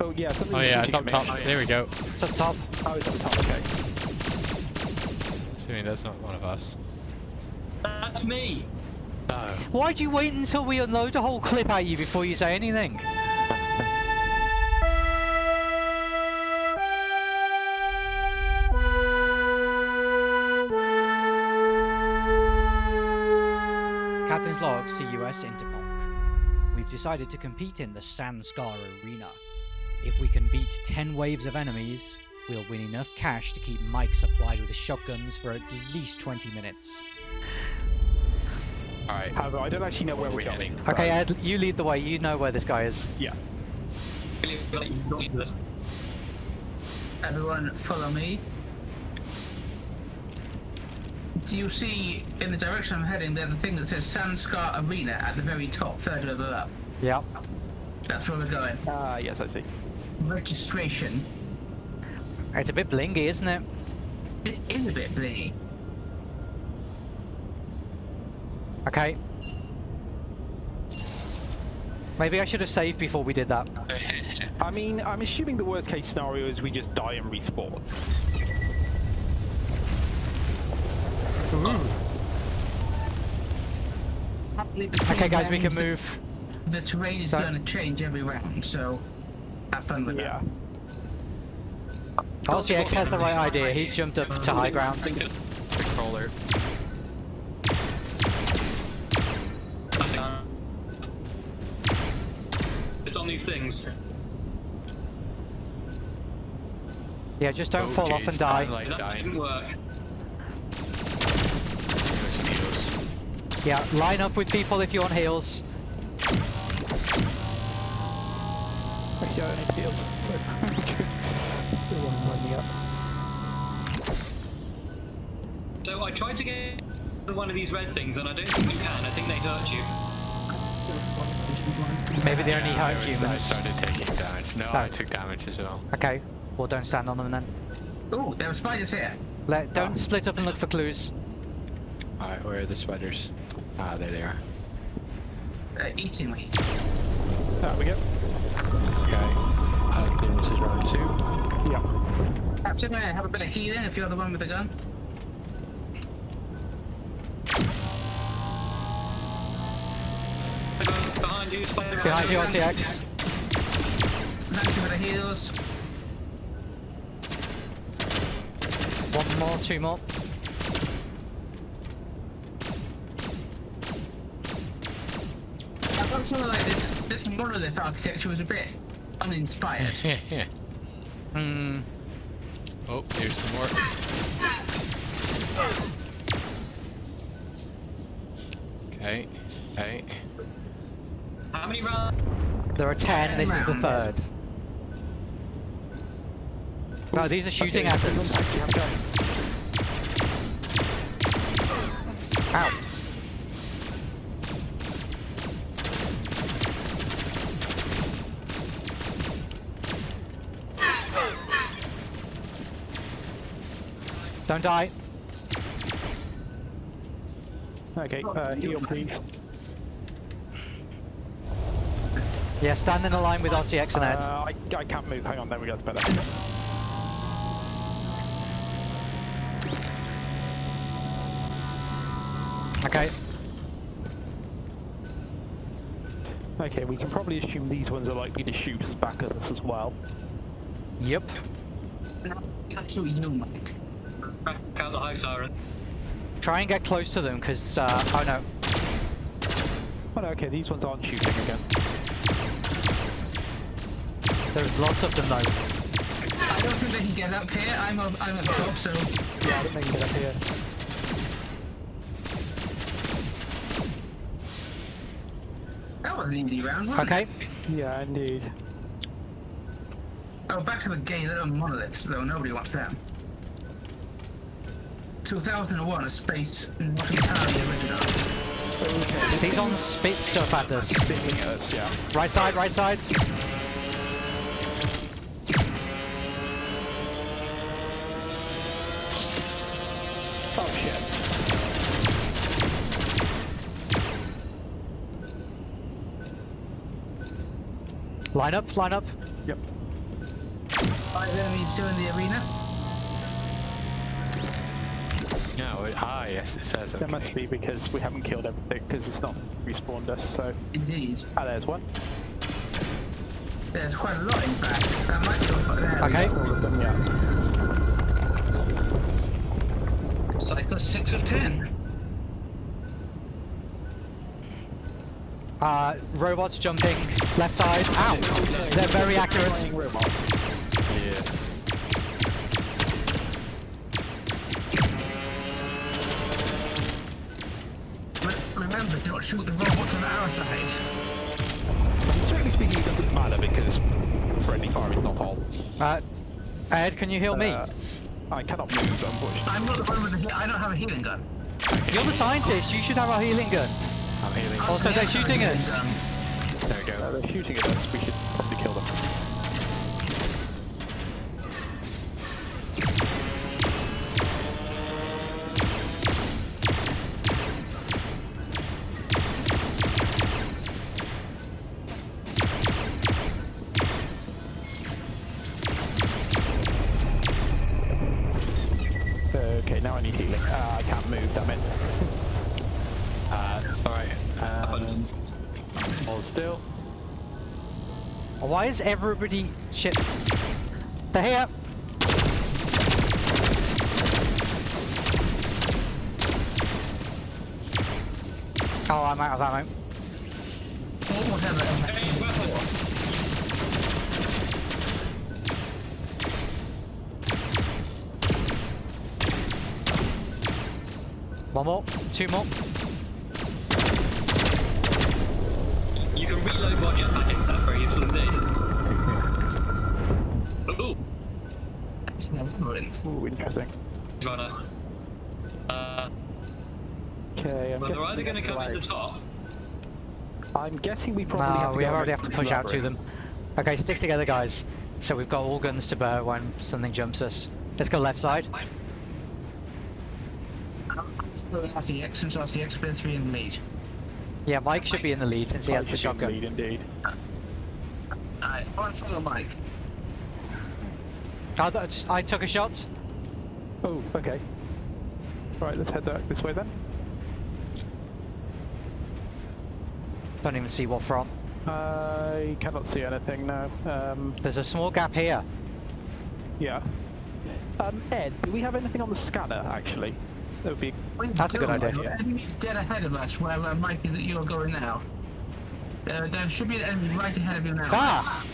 Oh yeah, something Oh yeah, it's up at me. top. There we go. It's up top. Oh, it's up the top, okay. Assuming that's not one of us. That's me. No. Why do you wait until we unload a whole clip at you before you say anything? Captain's log, CUS Interpol. We've decided to compete in the Sandscar Arena. If we can beat 10 waves of enemies, we'll win enough cash to keep Mike supplied with shotguns for at least 20 minutes. Alright. However, I don't actually know where Where we're we going. heading? Okay, Ed, you lead the way. You know where this guy is. Yeah. Everyone follow me. Do you see in the direction I'm heading there's a thing that says Sandscar Arena at the very top, third over up. Yeah. That's where we're going. Ah, yes, I see. Registration. It's a bit blingy, isn't it? It is a bit blingy. Okay. Maybe I should have saved before we did that. I mean, I'm assuming the worst case scenario is we just die and respawn. Okay, guys, we can move. The terrain is So- going to change every round, so have fun with Yeah. RCX has the right idea. He's jumped up to high ground. Controller. Just on these things. Yeah, just don't Oh, fall off and die. Like That dying. didn't work. Yeah, line up with people if you want heals. Actually, I don't feel Still one lining up. So I tried to get one of these red things, and I don't think you can. I think they hurt you. Maybe they only Yeah, I hurt was- I started taking damage. No, Oh. I took damage as well. Okay, well don't stand on them then. Oh, there are spiders here. Let, don't split up and look for clues. Alright, where are the spiders? Ah, there they are. Uh, eating me. There we go. Okay. I think this round two. Yeah. Captain, may I have a bit of healing if you're the one with the gun? Behind you, spider. Behind you, RCX. Thank you for the heals. One more, two more. I got something like this. This monolith architecture was a bit uninspired. Hmm. oh, here's some more. Okay. Okay. How many rounds? There are ten, this is the third. No, these are shooting Okay, at us. actually have done. Ow. Don't die. Okay, uh, heal please. Yeah, stand in a line with RCX and Ed. Uh, I, I can't move. Hang on, there we go. It's better. Okay. Okay, we can probably assume these ones are likely to shoot us back at us as well. Yep. Actually, you, Mike. Back out the high tyrant. Try and get close to them, because, uh, oh no. Oh no, okay, these ones aren't shooting again. There's lots of them though. I don't think they can get up here. I'm up, I'm up top, so Yeah, I think they can get up here. that was an easy round, wasn't Okay. it? Yeah, indeed. Oh, back to the gay little monoliths, though nobody wants them. 2001, a space not entirely original. He's on spit stuff at us. Sticking at us, yeah. Right side, right side. Oh shit. Line up, line up. Yep. Five enemies still in the arena. No, it, ah, yes, it says. Okay. There must be because we haven't killed everything because it's not respawned us. So Indeed. ah, there's one. There's quite a lot in fact. That might be all there. we Okay. go. All of them, yeah. Cycle 6 of 10. Uh, robots jumping left side. Ow! They're very accurate. Yeah. Remember, don't shoot the robots on our side. Strictly speaking, it doesn't matter because friendly fire is not all. Uh, Ed, can you heal me? Uh, I cannot move, unfortunately. I'm not the one with the I don't have a healing gun. You're the scientist. You should have a healing gun. I'm healing. Also, they're shooting us. gun. There we Uh, go. they're shooting at us. We should probably kill them. Why is everybody shit? They're here. Oh, I'm out of ammo. One more, two more. You can reload while jetpack hits. That's very useful indeed. Ooh, It's never ruined. Ooh, interesting. runner. Uh, Okay, I'm well, they're guessing either we going to come go in the top. I'm guessing we probably have to we go already have to push out to them. Okay, stick together, guys. So we've got all guns to bear when something jumps us. Let's go left side. RCX since RCX been three in the lead. Yeah, Mike should be in the lead since he I has the should be in shotgun. Lead, indeed. Alright, one follow Mike. That's- I took a shot. Oh, okay. Right, let's head that this way then. Don't even see what from. I cannot see anything now. Um, There's a small gap here. yeah. Um, Ed, do we have anything on the scanner actually? That would be. That's a good idea. The enemy's dead ahead of us where uh, Mike is that you're going now. There, there should be an enemy right ahead of you now. Ah!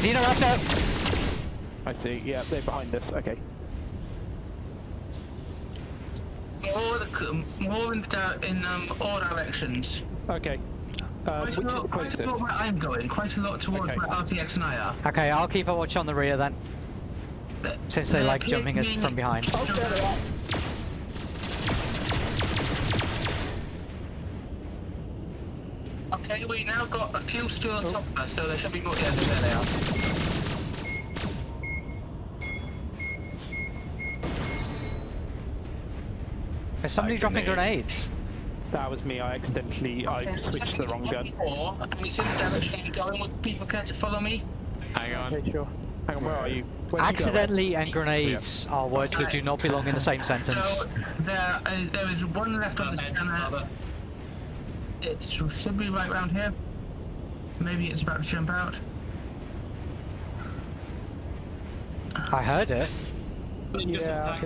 Xenoraptor! I see. Yeah, they're behind us. Okay. More, in, the, in um, all directions. Okay. Uh, Quite a, lot, quite a lot where I'm going, quite a lot towards Okay. where RCX and I are. Okay, I'll keep a watch on the rear then, since they They're like jumping us from behind. Oh, there they are. Okay, we now got a few still on top of us, so there should be more. Yeah, there they are. Is somebody Like dropping grenades. grenades? That was me. I accidentally I switched to the wrong gun. Four, and it's in the direction I'm going. Would people care to follow me? Hang on. Okay, sure. Hang on, where are you? Where Accidentally and grenades are words that do not belong in the same sentence. So there, uh, there is one left on the scanner. It should be right round here. Maybe it's about to jump out. I heard it. Just Yeah.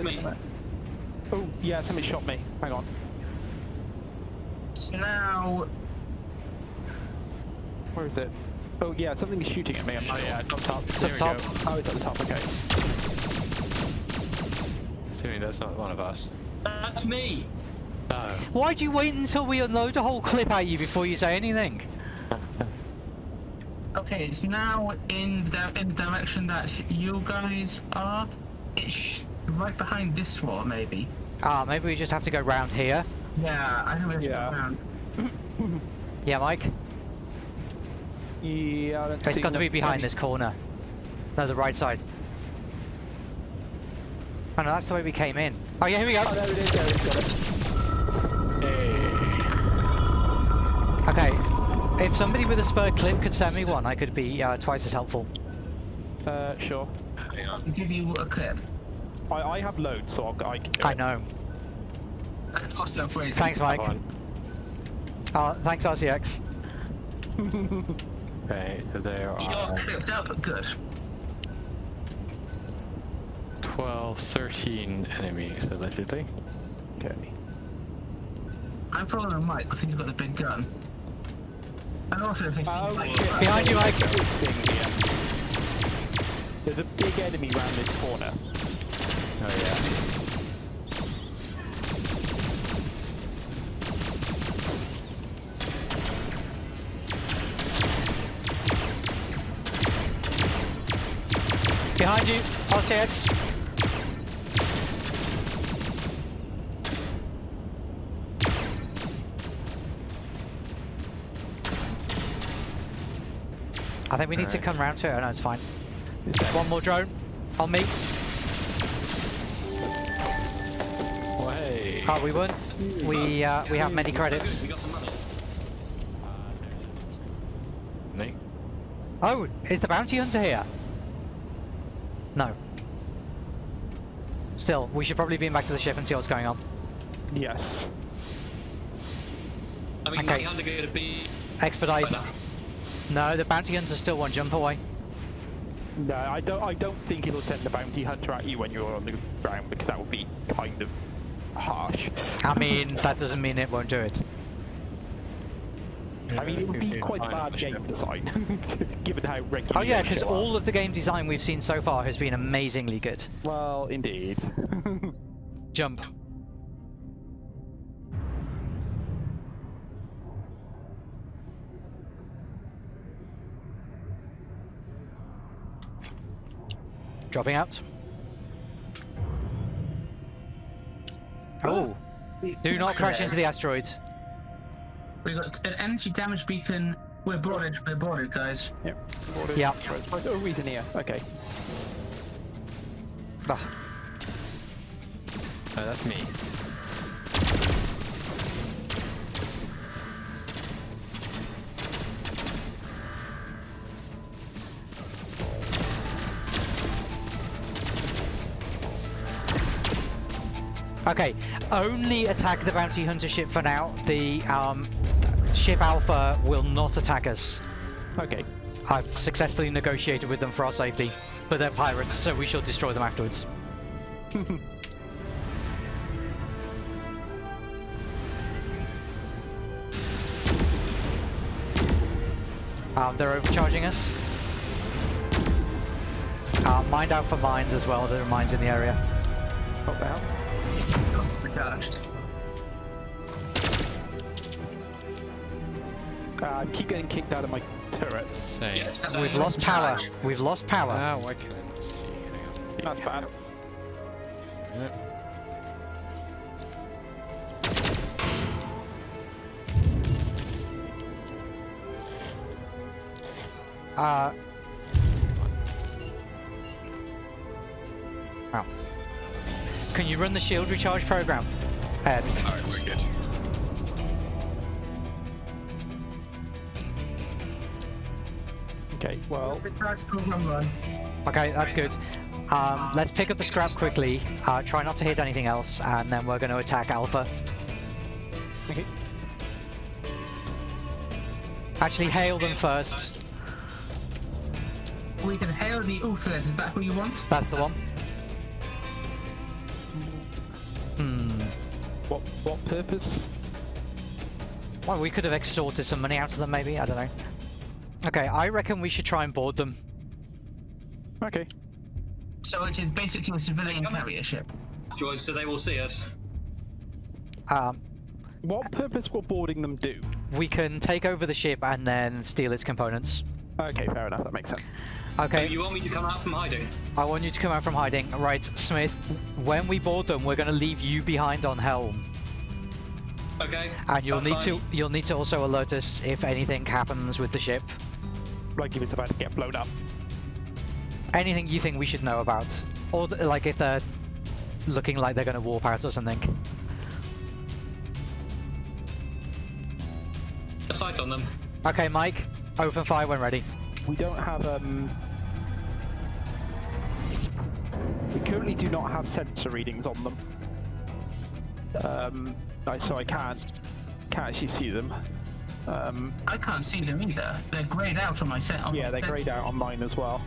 Attack me. Oh, yeah, somebody shot me. Hang on. So now, Where is it? Oh, yeah, something is shooting at me. I'm Oh yeah, up top. It's There up top. go. Oh, it's at the top. Okay. Assuming that's not one of us. That's me. Oh. No. Why do you wait until we unload a whole clip at you before you say anything? okay, it's now in the in the direction that you guys are. It's right behind this wall, maybe. Ah, maybe we just have to go round here. Yeah, I think we have to Yeah. go around. Yeah, Mike? Yeah, let's It's see got to be what- behind this corner. No, the right side. Oh no, that's the way we came in. Oh yeah, here we go. Oh, there it is. There it is. Got it. Okay, if somebody with a spare clip could send me one, I could be uh, twice as helpful. Uh, sure. Hang on. Give you a clip. I, I have loads, so I'll, I can do I it. know. Cost that phrase. Thanks, Mike. Uh, thanks, RCX. Okay, so there You're are clipped up, but good. 12, 13 enemies allegedly. Okay. I'm following Mike because he's got the big gun. And also, if they see Oh, Mike, shit. Behind you, Mike. Here. There's a big enemy round this corner. Oh yeah. Behind you, RCX. I think we need to come round to it. Oh, no, it's fine. One more drone. On me. Oh, we won. We uh, we have many credits. We got some money. Me? Oh, is the bounty hunter here? No. Still, we should probably beam back to the ship and see what's going on. Yes. I mean, Okay. okay. Going to be. Expedite. Right. No, the bounty hunter's still one jump away. No, I don't. I don't think it'll send the bounty hunter at you when you're on the ground because that would be kind of harsh. I mean, that doesn't mean it won't do it. I mean, it would be quite bad game ship. design, given how regular. Oh yeah, because all of the game design we've seen so far has been amazingly good. Well, indeed. Jump. Dropping out. Do not crash into the asteroid. We got an energy damage beacon. We're boarded. We're boarded, guys. yep. Ordered. Yeah. Right, Oh, reason here. Okay. Ah, Oh, that's me. Okay, only attack the bounty hunter ship for now. The um, ship Alpha will not attack us. Okay. I've successfully negotiated with them for our safety, but they're pirates, so we shall destroy them afterwards. um, they're overcharging us. Uh, mind out for mines as well, there are mines in the area. What the hell? Recharged. Uh, I keep getting kicked out of my turret. Same. Yes, We've lost power. charge. We've lost power. Ah, why can't I not see anything? That's bad. Uh. Wow. Can you run the shield recharge program? Ed. Alright, we're good. Okay. Well, Recharge program run. Okay, that's good. Um, let's pick up the scrap quickly. Uh, try not to hit anything else, and then we're going to attack Alpha. okay. Actually, hail them first. We can hail the Uthas. Is that who you want? That's the one. Hmm. What what purpose? Well, we could have extorted some money out of them, maybe. I don't know. Okay, I reckon we should try and board them. Okay. So it is basically a civilian carrier ship. Droid, so they will see us. Um, What purpose will boarding them do? we can take over the ship and then steal its components. Okay, fair enough. That makes sense. Okay, So you want me to come out from hiding? I want you to come out from hiding. Right, Smith, when we board them, we're going to leave you behind on Helm. Okay. And you'll need fine. to you'll need to also alert us if anything happens with the ship. Like if it's about to get blown up. Anything you think we should know about, or th- like if they're looking like they're going to warp out or something. A sight on them. Okay, Mike, open fire when ready. We don't have um. We currently do not have sensor readings on them. Um, I, so I can't can't actually see them. Um, I can't see them either. They're grayed out on my set. On yeah, my they're set. grayed out on mine as well.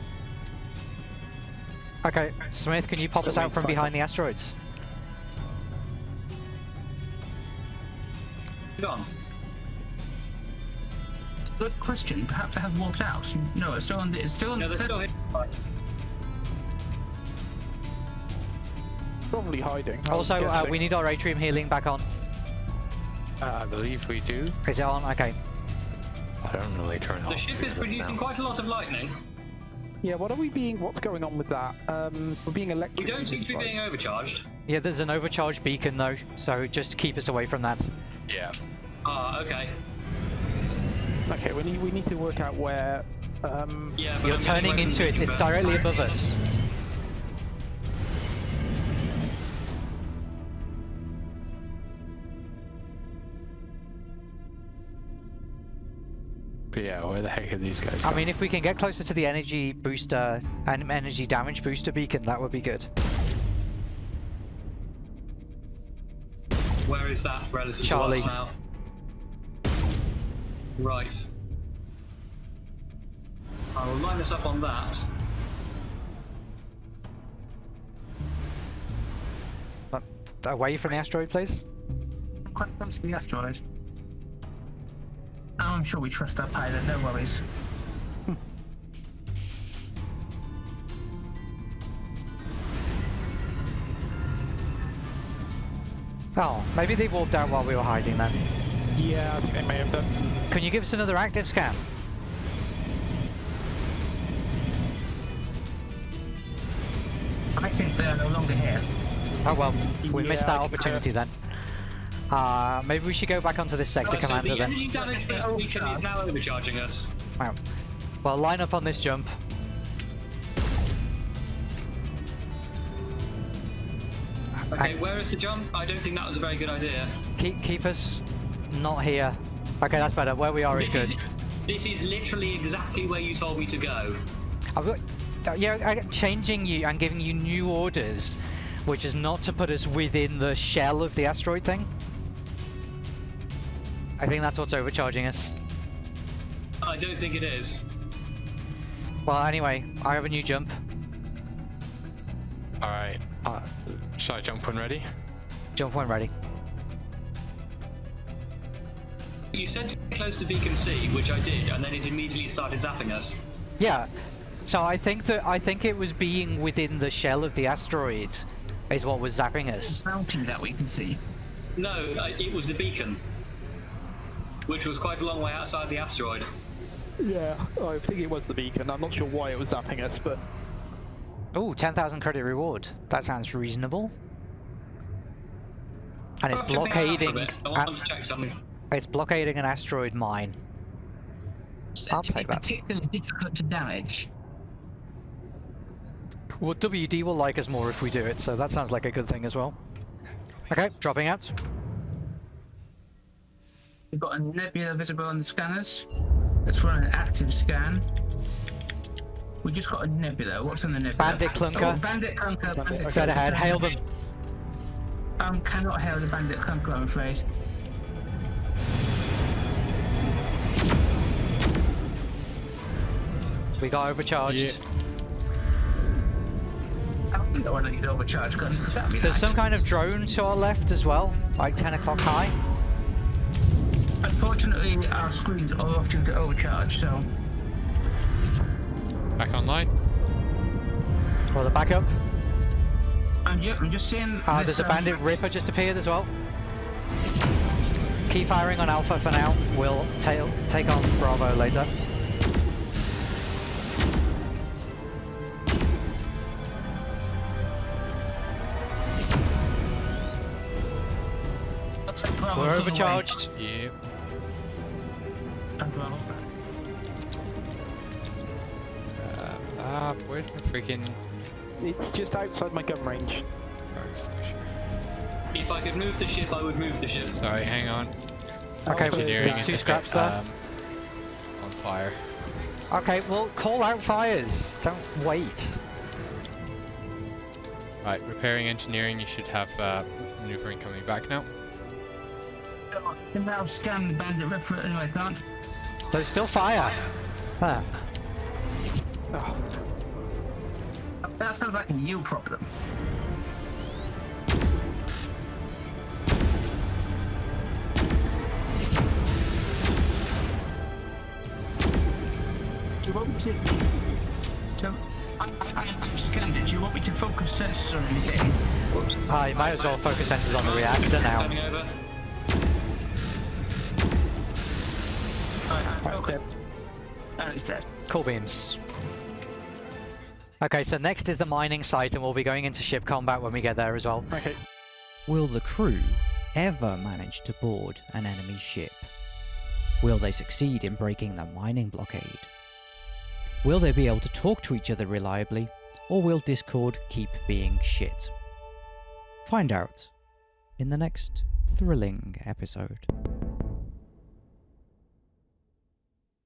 Okay, Smith, can you pop us out from sorry. behind the asteroids? Gone. Good question. Perhaps I have walked out. No, it's still on the. It's still on No, the. they're set. still here. Probably hiding. I was Also, uh, we need our atrium healing back on. Uh, I believe we do. Is it on? Okay. I don't really turn off. The ship is producing quite a lot of lightning. Yeah, what are we being? What's going on with that? Um, we're being We don't seem to be by- being overcharged. Yeah, there's an overcharged beacon though, so just keep us away from that. Yeah. Ah, okay. Okay, we need we need to work out where. Um, Yeah, You're I'm turning into it, it's but- directly above us. But yeah, where the heck are these guys? I mean, if we can get closer to the energy booster and energy damage booster beacon, that would be good. Where is that relative Charlie. to us now? Right. I will line us up on that. But away from the asteroid, please. Quite close to the asteroid. Oh, I'm sure we trust our pilot. No worries. Hmm. Oh, maybe they walked out while we were hiding then. Yeah, I think they may have done. Can you give us another active scan? I think they're no longer here. Oh well, we missed that opportunity then. Uh, maybe we should go back onto this sector so commander the then. damage for this beacon is now overcharging us. Wow. Well, line up on this jump. Okay, And where is the jump? I don't think that was a very good idea. keep keep us not here. Okay, that's better. Where we are is This good. is, this is literally exactly where you told me to go. I've got, uh, yeah, I'm changing you and giving you new orders, which is not to put us within the shell of the asteroid thing. I think that's what's overcharging us. I don't think it is. Well, anyway, I have a new jump. Alright. Uh, should I jump when ready? Jump when ready. You said to get close to Beacon C, which I did, and then it immediately started zapping us. Yeah. So I think that I think it was being within the shell of the asteroid is what was zapping us. Bounty that we can see. No, uh, it was the beacon, which was quite a long way outside the asteroid. Yeah, I think it was the beacon. I'm not sure why it was zapping us, but Oh, 10,000 credit reward. That sounds reasonable. And it's jumping out for a blockading. I want a- them to check something. It's blockading an asteroid mine. Said I'll take that. Particularly difficult to damage. Well, WD will like us more if we do it, so that sounds like a good thing as well. Okay, dropping out. We've got a nebula visible on the scanners. Let's run an active scan. We just got a nebula. What's on the nebula? Bandit clunker. Oh, bandit clunker. Bandit okay. Dead ahead, hail them. Um, cannot hail the bandit clunker, I'm afraid. We got overcharged. Yeah. I don't got one of these guns, because There's nice. some kind of drone to our left as well, like 10 o'clock high. Unfortunately, our screens are off due to overcharge, so... Back online? For the backup. And yeah, I'm just seeing. Uh, this, there's a um, bandit Ripper just appeared as well. Keep firing on Alpha for now. We'll tail take on Bravo later. We're on the way. overcharged. Yeah. And Bravo. Uh, ah, where's the freaking... it's just outside my gun range. If I could move the ship, I would move the ship. Sorry, hang on. Okay, well, Engineering there's two is scraps bit, there. um, on fire. Okay, well, call out fires. Don't wait. Right, repairing engineering, you should have uh, maneuvering coming back now. I can now scan the bandit Ripper. No, I can't. There's still fire. There. That sounds like a you problem. Do you want me to? to I, I, I I've scanned it. Do you want me to focus sensors or anything? Whoops. You might as well focus sensors on the reactor now. Right, I'm Right, focused. dead. And it's dead. Cool beams. Okay, so next is the mining site, and we'll be going into ship combat when we get there as well. Okay. Will the crew ever manage to board an enemy ship? Will they succeed in breaking the mining blockade? Will they be able to talk to each other reliably, or will Discord keep being shit? Find out in the next thrilling episode.